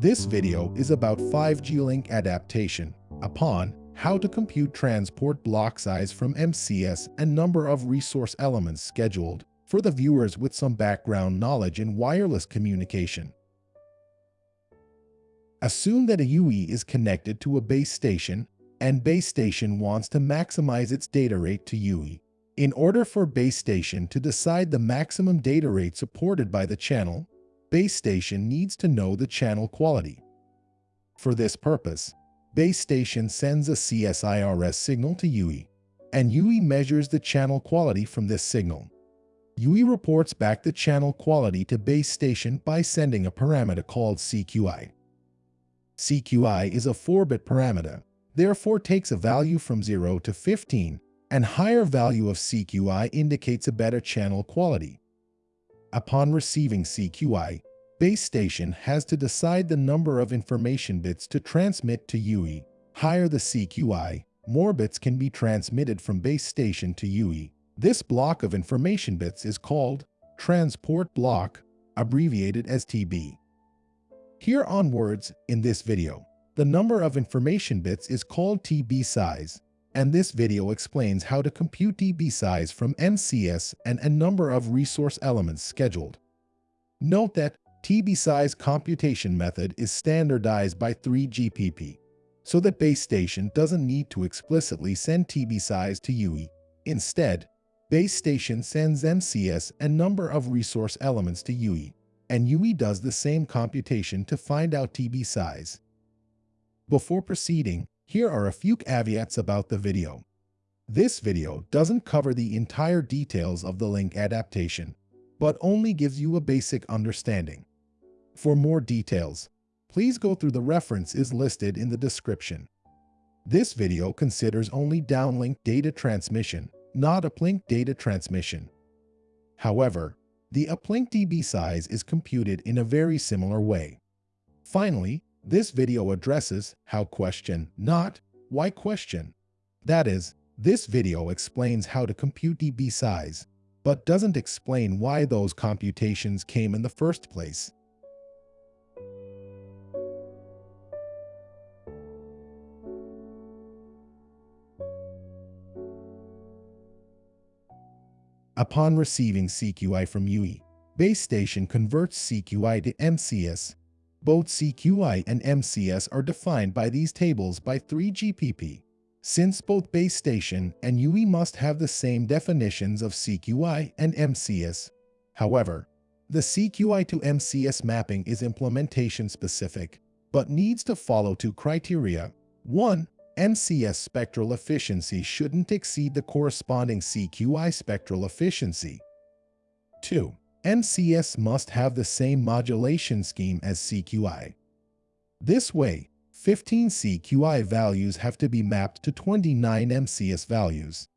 This video is about 5G link adaptation upon how to compute transport block size from MCS and number of resource elements scheduled for the viewers with some background knowledge in wireless communication. Assume that a UE is connected to a base station and base station wants to maximize its data rate to UE. In order for base station to decide the maximum data rate supported by the channel, base station needs to know the channel quality. For this purpose, base station sends a CSIRS signal to UE, and UE measures the channel quality from this signal. UE reports back the channel quality to base station by sending a parameter called CQI. CQI is a 4-bit parameter, therefore takes a value from 0 to 15, and higher value of CQI indicates a better channel quality. Upon receiving CQI, base station has to decide the number of information bits to transmit to UE. Higher the CQI, more bits can be transmitted from base station to UE. This block of information bits is called transport block, abbreviated as TB. Here onwards, in this video, the number of information bits is called TB size, and this video explains how to compute TB size from MCS and a number of resource elements scheduled. Note that TB size computation method is standardized by 3GPP, so that base station doesn't need to explicitly send TB size to UE. Instead, base station sends MCS and number of resource elements to UE and UE does the same computation to find out TB size. Before proceeding, here are a few caveats about the video. This video doesn't cover the entire details of the link adaptation, but only gives you a basic understanding. For more details, please go through the references listed in the description. This video considers only downlink data transmission, not uplink data transmission. However, the uplink TB size is computed in a very similar way. Finally, this video addresses how question, not why question. That is, this video explains how to compute TB size, but doesn't explain why those computations came in the first place. Upon receiving CQI from UE, base station converts CQI to MCS. Both CQI and MCS are defined by these tables by 3GPP. Since both base station and UE must have the same definitions of CQI and MCS. However, the CQI to MCS mapping is implementation specific, but needs to follow two criteria. 1. MCS spectral efficiency shouldn't exceed the corresponding CQI spectral efficiency. 2. MCS must have the same modulation scheme as CQI. This way, 15 CQI values have to be mapped to 29 MCS values.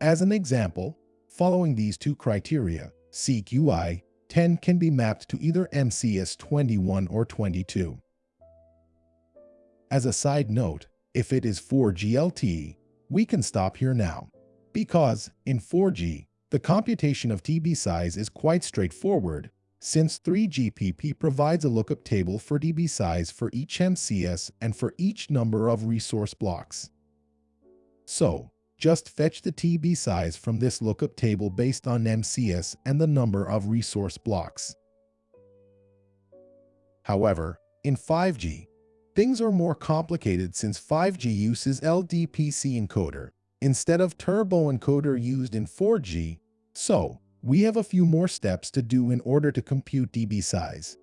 As an example, following these two criteria, CQI 10 can be mapped to either MCS 21 or 22. As a side note, if it is 4G LTE, we can stop here now. Because, in 4G, the computation of TB size is quite straightforward, since 3GPP provides a lookup table for TB size for each MCS and for each number of resource blocks. So, just fetch the TB size from this lookup table based on MCS and the number of resource blocks. However, in 5G, Things are more complicated since 5G uses LDPC encoder instead of turbo encoder used in 4G, so we have a few more steps to do in order to compute TB size.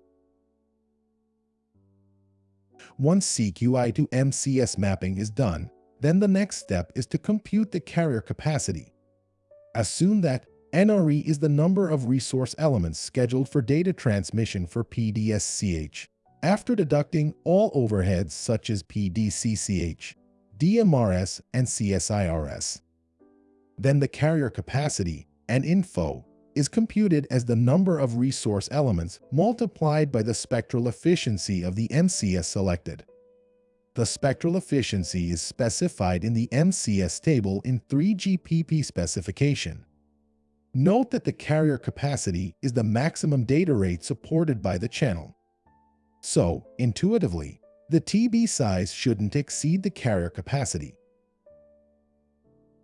Once CQI to MCS mapping is done, then the next step is to compute the carrier capacity. Assume that NRE is the number of resource elements scheduled for data transmission for PDSCH after deducting all overheads such as PDCCH, DMRS, and CSIRS. Then the carrier capacity NINFO is computed as the number of resource elements multiplied by the spectral efficiency of the MCS selected. The spectral efficiency is specified in the MCS table in 3GPP specification. Note that the carrier capacity is the maximum data rate supported by the channel. So, intuitively, the TB size shouldn't exceed the carrier capacity.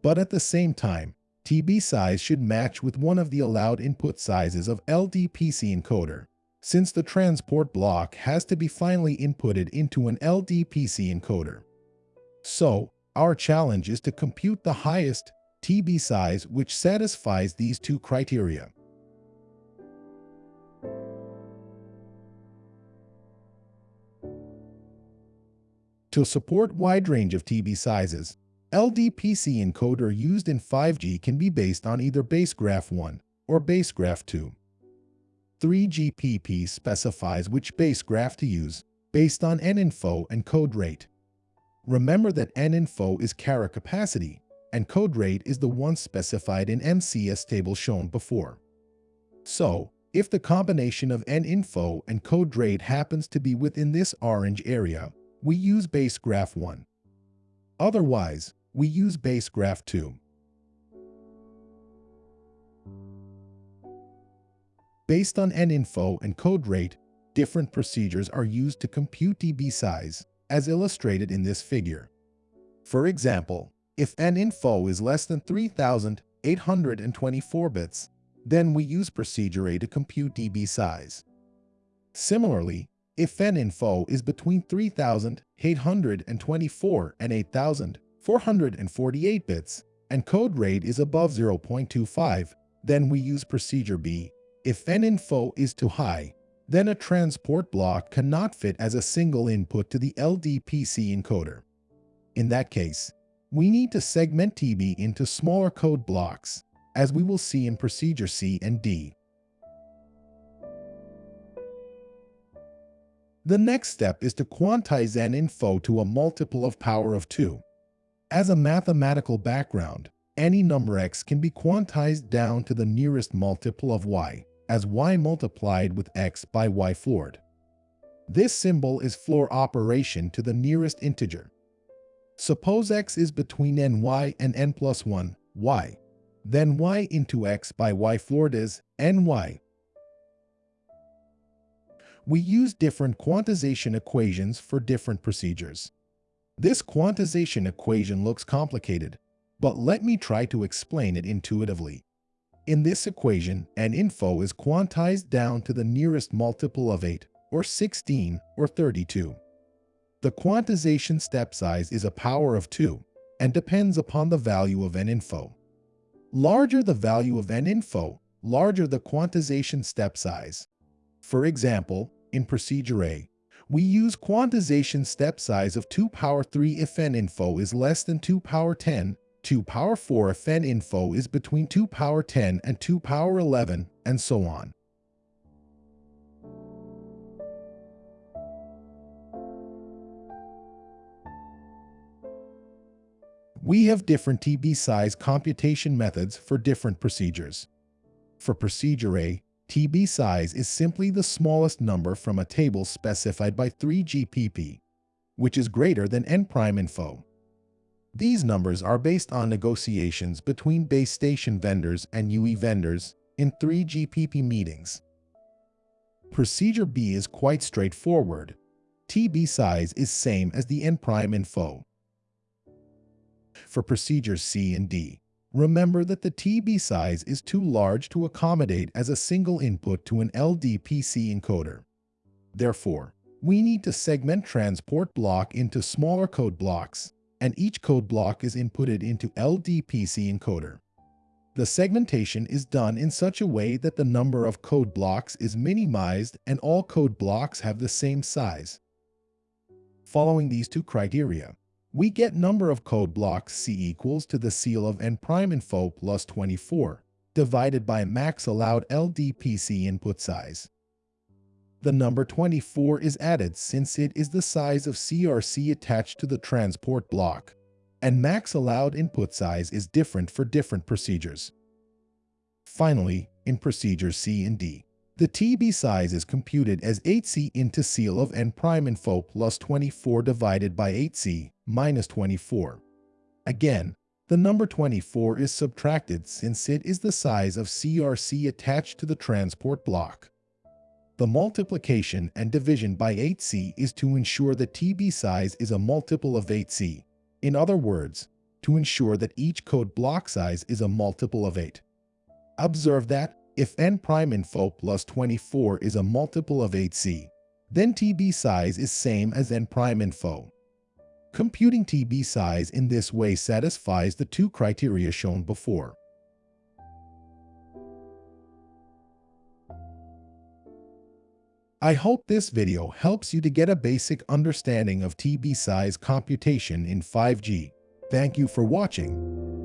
But at the same time, TB size should match with one of the allowed input sizes of LDPC encoder, since the transport block has to be finally inputted into an LDPC encoder. So, our challenge is to compute the highest TB size which satisfies these two criteria. To support wide range of TB sizes, LDPC encoder used in 5G can be based on either basegraph 1 or basegraph 2. 3GPP specifies which basegraph to use based on NINFO and code rate. Remember that NINFO is carrier capacity, and code rate is the one specified in MCS table shown before. So, if the combination of NINFO and code rate happens to be within this orange area, we use basegraph 1. Otherwise, we use base graph 2. Based on NINFO and code rate, different procedures are used to compute TB size, as illustrated in this figure. For example, if NINFO is less than 3,824 bits, then we use procedure A to compute TB size. Similarly, if NINFO is between 3,824 and 8,000, 448 bits, and code rate is above 0.25, then we use procedure B. If NINFO is too high, then a transport block cannot fit as a single input to the LDPC encoder. In that case, we need to segment TB into smaller code blocks, as we will see in procedure C and D. The next step is to quantize NINFO to a multiple of power of 2. As a mathematical background, any number x can be quantized down to the nearest multiple of y, as y multiplied with x by y floored. This symbol is floor operation to the nearest integer. Suppose x is between ny and n plus 1, y. Then y into x by y floored is ny. We use different quantization equations for different procedures. This quantization equation looks complicated, but let me try to explain it intuitively. In this equation, NINFO is quantized down to the nearest multiple of 8, or 16, or 32. The quantization step size is a power of 2, and depends upon the value of NINFO. Larger the value of NINFO, larger the quantization step size. For example, in procedure A, we use quantization step size of 2 power 3 if n info is less than 2 power 10, 2 power 4 if n info is between 2 power 10 and 2 power 11, and so on. We have different TB size computation methods for different procedures. For procedure A, TB size is simply the smallest number from a table specified by 3GPP, which is greater than n prime info. These numbers are based on negotiations between base station vendors and UE vendors in 3GPP meetings. Procedure B is quite straightforward. TB size is same as the n prime info. For procedures C and D, Remember that the TB size is too large to accommodate as a single input to an LDPC encoder. Therefore, we need to segment transport block into smaller code blocks, and each code block is inputted into LDPC encoder. The segmentation is done in such a way that the number of code blocks is minimized and all code blocks have the same size. Following these two criteria, we get number of code blocks C equals to the ceil of n prime info plus 24, divided by max allowed LDPC input size. The number 24 is added since it is the size of CRC attached to the transport block, and max allowed input size is different for different procedures. Finally, in procedures C and D, the TB size is computed as 8c into ceil of n prime info plus 24 divided by 8c minus 24. Again, the number 24 is subtracted since it is the size of CRC attached to the transport block. The multiplication and division by 8c is to ensure that TB size is a multiple of 8c. In other words, to ensure that each code block size is a multiple of 8. Observe that, if n prime info plus 24 is a multiple of 8c, then TB size is same as n prime info. Computing TB size in this way satisfies the two criteria shown before. I hope this video helps you to get a basic understanding of TB size computation in 5G. Thank you for watching.